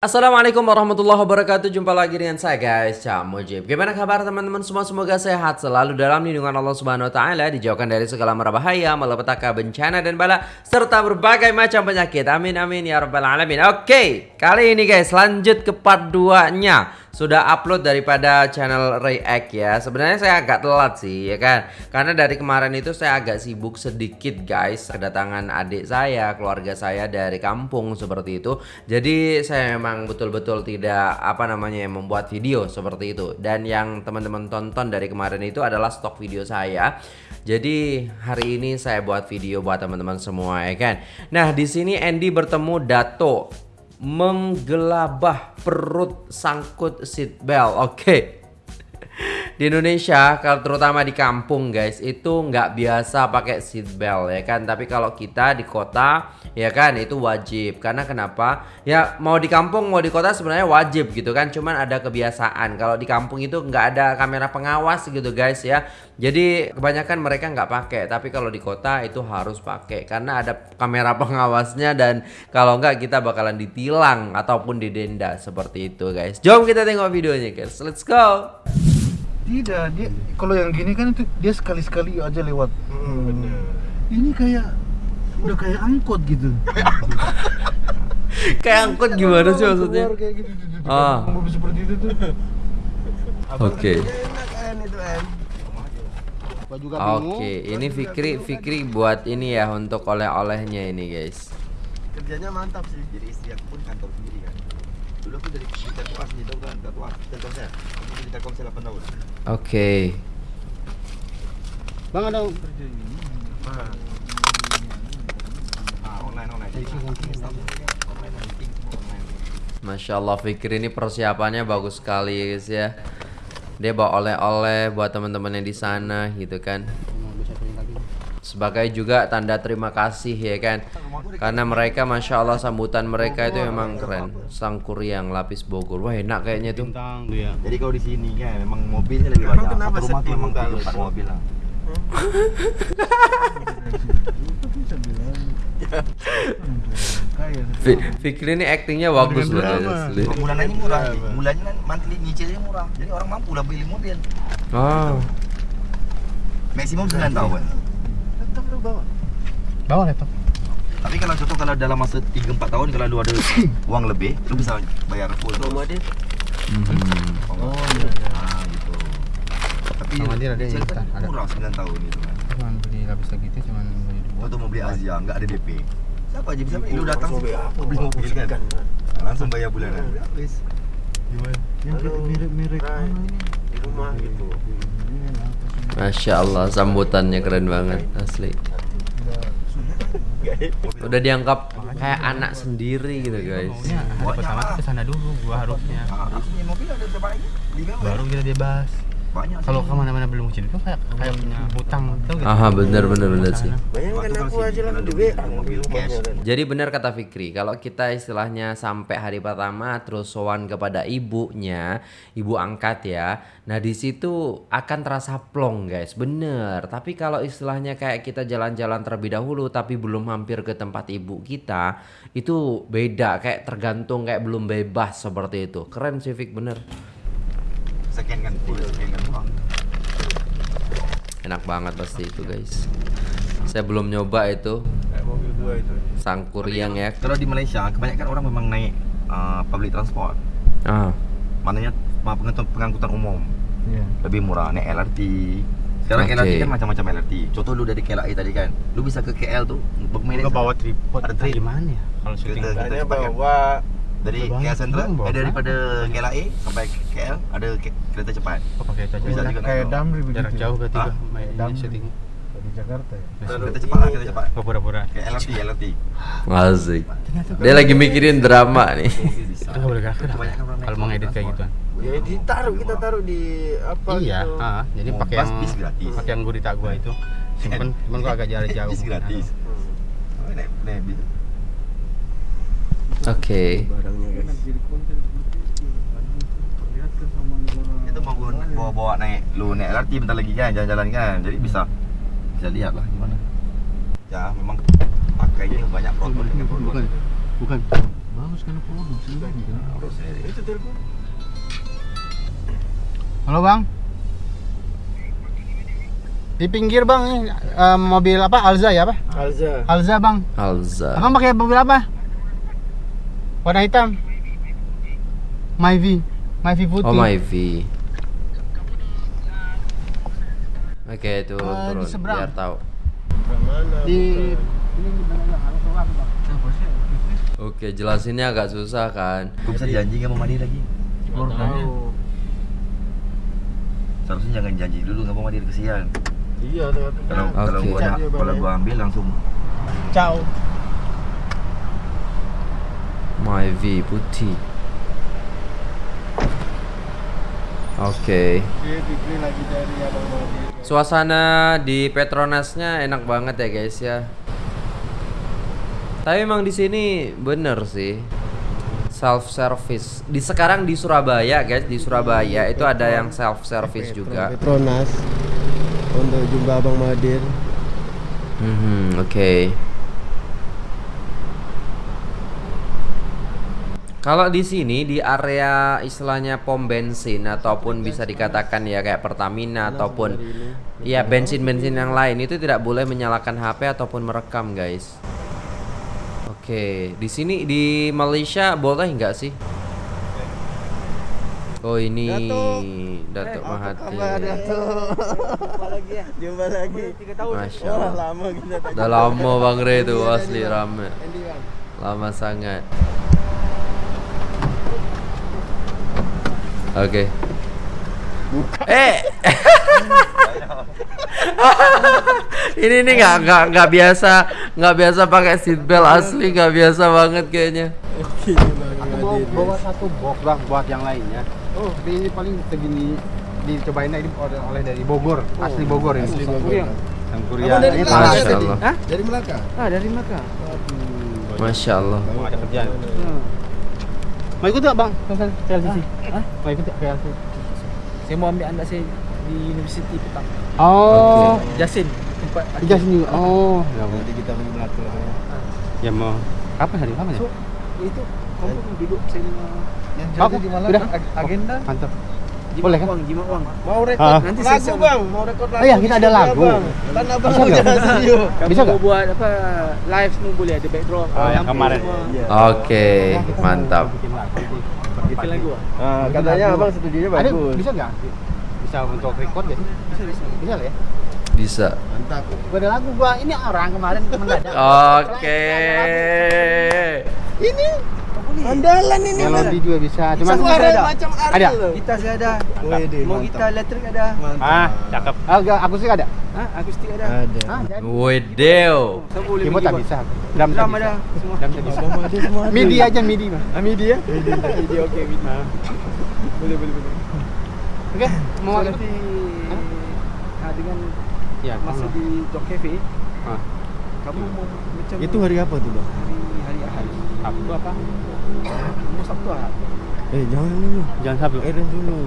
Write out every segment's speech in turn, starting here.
Assalamualaikum warahmatullahi wabarakatuh. Jumpa lagi dengan saya guys. Cak Mujib. Gimana kabar teman-teman? Semua Semoga sehat selalu dalam lindungan Allah subhanahu wa ta'ala Dijauhkan dari segala merabahaya Malapetaka bencana dan bala Serta berbagai macam penyakit. Amin amin ya rabbal alamin. Oke kali ini guys lanjut ke part 2 nya sudah upload daripada channel React ya. Sebenarnya saya agak telat sih ya kan? Karena dari kemarin itu saya agak sibuk sedikit guys. Kedatangan adik saya, keluarga saya dari kampung seperti itu. Jadi saya memang betul-betul tidak apa namanya membuat video seperti itu. Dan yang teman-teman tonton dari kemarin itu adalah stok video saya. Jadi hari ini saya buat video buat teman-teman semua ya kan. Nah di sini Andy bertemu Dato menggelabah perut sangkut seat belt. Oke. Okay. Di Indonesia, kalau terutama di kampung guys, itu nggak biasa pakai seat belt ya kan. Tapi kalau kita di kota ya kan? Itu wajib. Karena kenapa? Ya mau di kampung mau di kota sebenarnya wajib gitu kan? Cuman ada kebiasaan. Kalau di kampung itu nggak ada kamera pengawas gitu guys ya. Jadi kebanyakan mereka nggak pakai. Tapi kalau di kota itu harus pakai. Karena ada kamera pengawasnya dan kalau nggak kita bakalan ditilang ataupun didenda seperti itu guys. Jom kita tengok videonya guys. Let's go. Tidak dia kalau yang gini kan itu dia sekali sekali aja lewat. Hmm, ini kayak udah kayak angkot gitu kayak angkot gimana sih maksudnya kayak gitu, gitu, gitu. Ah. seperti itu tuh oke oke ini Fikri Fikri buat ini ya untuk oleh-olehnya ini guys kerjanya mantap sih jadi istri aku pun kantor sendiri kan dulu aku dari di Telkom di tahu kan Telkom Telkom saya aku di Telkom saya 8 tahun oke bang ada ah online Masya Allah Fikri ini persiapannya bagus sekali guys ya. Dia bawa oleh-oleh buat teman-teman yang di sana gitu kan. Sebagai juga tanda terima kasih ya kan. Karena mereka masya Allah sambutan mereka itu memang keren. Sangkuriang lapis Bogor. Wah enak kayaknya tuh. Jadi kalau di sini kan memang mobilnya lebih banyak. Rumah tuh memang mobil lah Fikri ini actingnya bagus loh asli. bulanannya murah bulannya kan monthly nyicilnya murah. Jadi orang mampu lah beli mobil. Oh maksimum 9 tahun. Laptop lu bawa. Bawa laptop. Tapi kalau contoh kalau dalam masa 3-4 tahun kalau lu ada uang lebih lu bisa bayar full. Sama dia? Mhm. oh iya ah gitu tapi Sama dia ada kan yang ada. murah 9 tahun gitu kan cuman beli lapis lagi itu cuman beli dua Waktu mau beli Asia, nggak ada DP. Siapa aja bisa beli? Lu datang sih, beli apa? beli mobil kan? Kan. Nah, langsung bayar bulanan. Habis. yang Halo. mirip-mirip Hai. mana ini di rumah gitu? Masya Allah sambutannya keren banget asli udah dianggap kayak anak sendiri gitu guys Maunya hari pertama tuh ke sana dulu gua harusnya Nah, baru kita bebas Banyak. kalau sih. ke mana-mana belum izin itu kayak kayak punya hutang gitu gitu Aha bener bener bener sih bayangkan Waktu aku aja lah kan Jadi benar kata Fikri, kalau kita istilahnya sampai hari pertama terus sowan kepada ibunya, ibu angkat ya. Nah, di situ akan terasa plong, guys. Bener. Tapi kalau istilahnya kayak kita jalan-jalan terlebih dahulu tapi belum mampir ke tempat ibu kita, itu beda, kayak tergantung kayak belum bebas seperti itu. Keren sih Fik, bener. Sekian kan, sekian kan. Enak banget pasti itu, guys. Saya belum nyoba itu kayak mobil gua itu sangkuriang ya. Kalau di Malaysia, kebanyakan orang memang naik uh, public transport. Ah, Maknanya pengangkutan, pengangkutan umum Iya. lebih murah naik LRT. Sekarang Oke. LRT kan macam-macam LRT. Contoh lu dari KLI tadi kan, lu bisa ke KL tuh bermain nggak bawa tripod Ada trip. gimana ya kalau syuting Kita- kan? bawa dari KL Central eh daripada? KLA sampai KL ada ke- kereta cepat. Oh pakai itu aja Bisa Kayak- juga kayak naik, Damri begitu jarak jauh berarti mainnya Damri. syuting di Jakarta ya? Kereta cepat lah kereta cepat. Oh pura-pura. Kayak LRT LRT asik. Dia lagi mikirin drama nih. bisa. Itu nggak boleh gerak gerak Kebanyakan orang naik kalau mau ngedit kayak gituan. Ya ditaruh kita taruh di apa iya gitu. ah, jadi pakai yang pakai yang gurita gua itu. Simpen cuman gua agak jarak jauh. Bis gratis. Oke. barangnya guys itu mau gua bawa bawa naik lu naik LRT bentar lagi kan jalan-jalan kan jadi bisa bisa lihat lah gimana ya memang pakainya banyak dengan protokol bukan bukan Bagus kan produk sendiri kan. Itu telepon. Halo bang. Di pinggir bang, ini eh, mobil apa? Alza ya apa? Alza. Alza bang. Alza. Abang pakai mobil apa? Warna hitam. Myvi. Myvi putih. Oh my V. Oke, turun Eh, di turun seberang. biar tahu. Di tahu. Oke, jelasinnya agak susah kan. Kau bisa janji nggak mau mandi lagi? Keluarganya. Seharusnya jangan janji dulu nggak mau mandi kesian. Iya. Kalau kalau Oke. gua ada- kalau gua ambil langsung Ciao. My V putih. Oke. Madi. Suasana di Petronasnya enak banget ya guys ya. Tapi emang di sini bener sih self service. Di sekarang di Surabaya guys, di Surabaya itu ada yang self service juga. Petronas untuk jumpa abang Madir. Mhm, oke. Kalau di sini di area istilahnya pom bensin ataupun bisa dikatakan ya kayak Pertamina ataupun ya bensin-bensin yang lain itu tidak boleh menyalakan HP ataupun merekam, guys. Oke, di sini di Malaysia boleh nggak sih? Oh ini Datuk Mahathir. Jumpa lagi ya. Jumpa lagi. Tiga tahun. Masya Allah. lama kita tak Udah lama Bang Re itu asli Bang. rame. Andy bang. Lama sangat. Oke. Eh. ini nih nggak nggak nggak biasa nggak biasa pakai seat belt asli nggak biasa banget kayaknya. Oke, Aku mau bawa satu box bang buat yang lainnya. Oh, tapi ini paling segini dicobain aja oleh, oleh dari Bogor, asli Bogor ini. Asli Bogor. Yang yang Korea. Abang dari Ini Melaka. Masya? Allah. Hah? Dari Melaka? Ah, dari Melaka. Masya Allah. Mau ada kerjaan. Mau ikut nggak bang? Ke KLCC? Mau ikut ke KLCC? Saya mau ambil anak saya di universiti petang. Oh, Jasin tempat Jas ni. Oh, ya, bang. Nanti kita pergi Melaka. ya mau. Kapan hari? Kapan ya? So, itu kamu duduk saya Yang Apa? jadi di ag- agenda Mantap. Jimat Boleh kan? uang, jimat uang. Mau rekod Ah. Nanti saya lagu bang, mau rekod lagu. Oh iya, kita ada studio, lagu. Bang. Tanah abang Bisa nggak? Bisa mau nggak? buat apa live semua boleh ada backdrop. Oh, yang kemarin. Iya. Oke, mantap. Bikin lagu. Ah? Katanya abang studionya Ada bagus. bisa nggak? Bisa untuk record ya? Bisa bisa. Bisa lah ya? Bisa. Mantap. Gua ada lagu gua. Ini orang kemarin mendadak. Oke. Ini andalan ini. Melodi juga bisa. Cuma Suara ada. macam. Ada. loh. Gitar saya ada. Wede, Mau gitar elektrik ada. Mantap. Ah, cakep. Ah, enggak, aku sih ada. Hah, akustik ada. Ada. Ah. Wedeo. Keyboard tak bisa. Drum tak ada semua. Drum tak bisa. Ada. Midi aja midi mah. Ah, midi ya? Midi midi. Ah. Boleh boleh boleh. Oke, mau nanti ah, dengan Ya, kamu. di Jok Cafe Ah. kamu mau macam Itu hari apa tuh bang? hari hari Ahad. Sabtu apa? Mau Sabtu. Eh jangan dulu. Jangan Sabtu. Arrange dulu.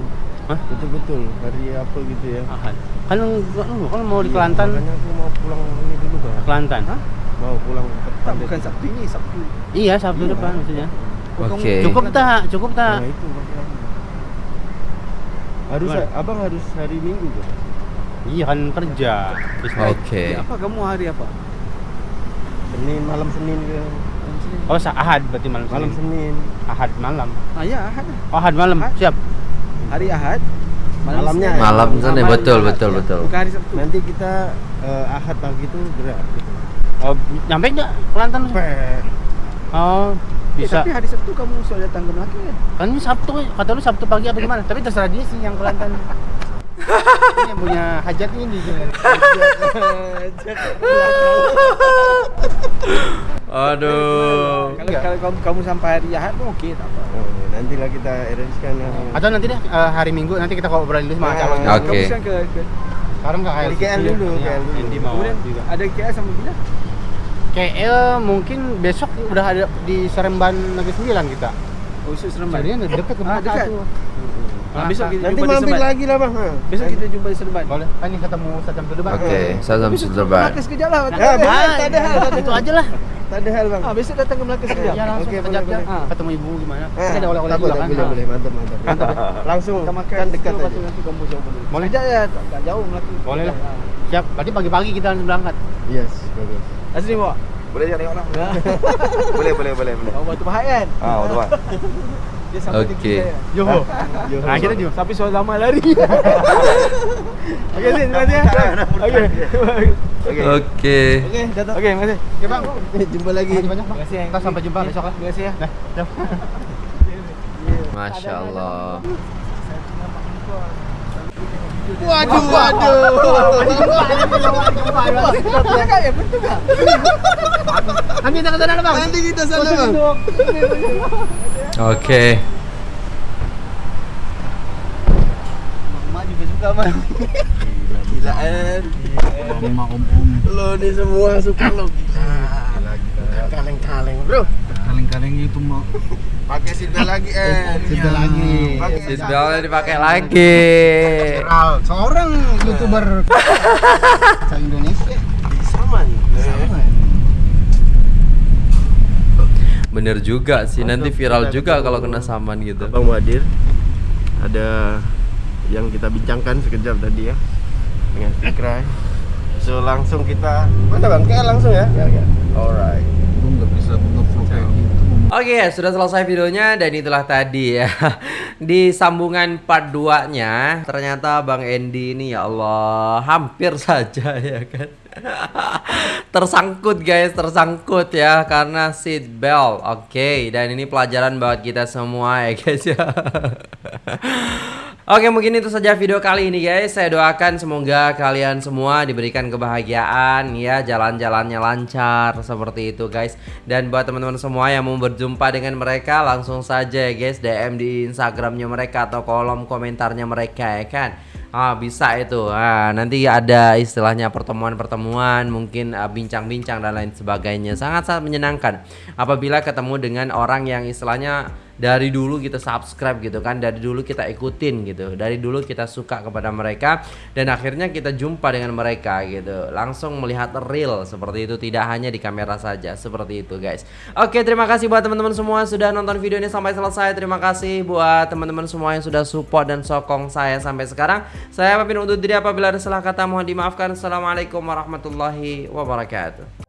Hah? Betul-betul hari apa gitu ya. Ahad. Kan enggak lu kan mau di Iya, Kelantan. Makanya aku mau pulang ini dulu bang. Kelantan. Hah? Mau pulang ke Pandet. bukan Sabtu ini, Sabtu. Iya, Sabtu depan maksudnya. Oke. Cukup tak? Cukup tak? Nah itu. Harus Gimana? abang harus hari Minggu kan? Iya kan kerja. Oke. Ya, apa kamu hari apa? Senin malam Senin ke Oh, sa- Ahad berarti malam malam Senin. Senin. Ahad malam. Ah ya, Ahad. Oh, Ahad malam. Ahad. Siap. Hari Ahad. Malamnya. Senin. Malam Ah, sana malam betul betul ya. betul. Bukan hari Sabtu. Nanti kita eh, Ahad pagi itu gerak gitu. Oh, nyampe enggak Kelantan? Oh, Eh, bisa. tapi hari Sabtu kamu sudah datang ke Melaka kan? Kan ini Sabtu, kata lu Sabtu pagi apa gimana? Tapi terserah dia sih yang Kelantan. ini yang punya hajat ini dia. Aduh. Kalau kalau kamu, kamu sampai hari Ahad pun okey tak apa. Oh, nantilah kita arrange kan yang Atau nanti deh eh, hari Minggu nanti kita ngobrol dulu sama Ah, calonnya. Oke. Kamu sekarang ke, ke Sekarang enggak Di KL dulu, Iya, KL dulu. Indi mau kemudian juga. ada KL sama bila? KL mungkin besok udah ada di Seremban Negeri Sembilan kita. Oh, Seremban. Jadi dekat ke Ah, dekat. tuh. Ah, besok kita Nanti jumpa di mampir Seremban. lagi lah bang. ha. Besok kita jumpa di Seremban. Boleh. Kan ini ketemu Sajam dulu bang. Oke, saya sama Besok Sultan. Melaka sekejap lah. Ya, boleh, Ah, tak ada hal. tak ada itu hal. aja lah. Tak ada hal bang. Ah, besok datang ke Melaka sekejap. Ya langsung Okey, okay, boleh, kejap boleh. je. Ketemu ibu gimana? Eh, Kan ada oleh-oleh tak juga boleh, kan? Boleh, Ha. boleh, mantap, mantap. Langsung Kita makan kan dekat aja. nanti kampus jauh boleh. Boleh Sekejap je, tak, tak jauh Melaka. Boleh lah. Ah. Siap. Berarti pagi-pagi kita langsung berangkat. Yes, bagus. Asli bawa. Boleh jangan tengok lah. boleh, boleh, boleh, boleh. Kau batu pahat kan? Ah, betul Pak. Dia sampai Okey. tinggi saya. Johor. Johor. Ha, kita Johor. Sampai soal lama lari. Okey, Zin, terima kasih. Okey. Okey. Oke. Okey, datang. Okey, terima kasih. Okey bang. Jumpa lagi. Makasih. Terima kasih. Kita sampai jumpa besok lah. Terima kasih ya. Masya Allah. Waduh, waduh. Ya? Nanti kita ke sana bang. Nanti kita sana bang. Oke. Mak juga suka bang. Gila kan. Mama om-om Lo ni semua suka lo. Kaleng-kaleng bro. kaleng-kalengnya itu mau Pakai seatbelt lagi eh. Kita lagi. Pakai Seatbeltnya dipakai lagi. Seorang youtuber se Indonesia Sama nih. sama. Bener juga sih, nanti viral juga kalau kena saman gitu. Abang Wadir ada yang kita bincangkan sekejap tadi ya dengan Fikrai. So langsung kita mana bang? Kayak langsung ya? Ya ya. Alright. Gue nggak bisa ngevlog kayak gitu. Oke, sudah selesai videonya dan itulah tadi ya. Di sambungan part 2-nya ternyata Bang Endi ini ya Allah hampir saja ya kan. tersangkut guys, tersangkut ya karena seat belt. Oke, dan ini pelajaran buat kita semua ya guys ya. Oke mungkin itu saja video kali ini guys Saya doakan semoga kalian semua diberikan kebahagiaan ya Jalan-jalannya lancar seperti itu guys Dan buat teman-teman semua yang mau berjumpa dengan mereka Langsung saja ya guys DM di Instagramnya mereka atau kolom komentarnya mereka ya kan Ah bisa itu. Ah nanti ada istilahnya pertemuan-pertemuan, mungkin ah, bincang-bincang dan lain sebagainya. Sangat-sangat menyenangkan apabila ketemu dengan orang yang istilahnya dari dulu kita subscribe gitu kan, dari dulu kita ikutin gitu, dari dulu kita suka kepada mereka dan akhirnya kita jumpa dengan mereka gitu. Langsung melihat real seperti itu tidak hanya di kamera saja seperti itu guys. Oke, terima kasih buat teman-teman semua sudah nonton video ini sampai selesai. Terima kasih buat teman-teman semua yang sudah support dan sokong saya sampai sekarang. Saya pamit undur diri apabila ada salah kata mohon dimaafkan. Assalamualaikum warahmatullahi wabarakatuh.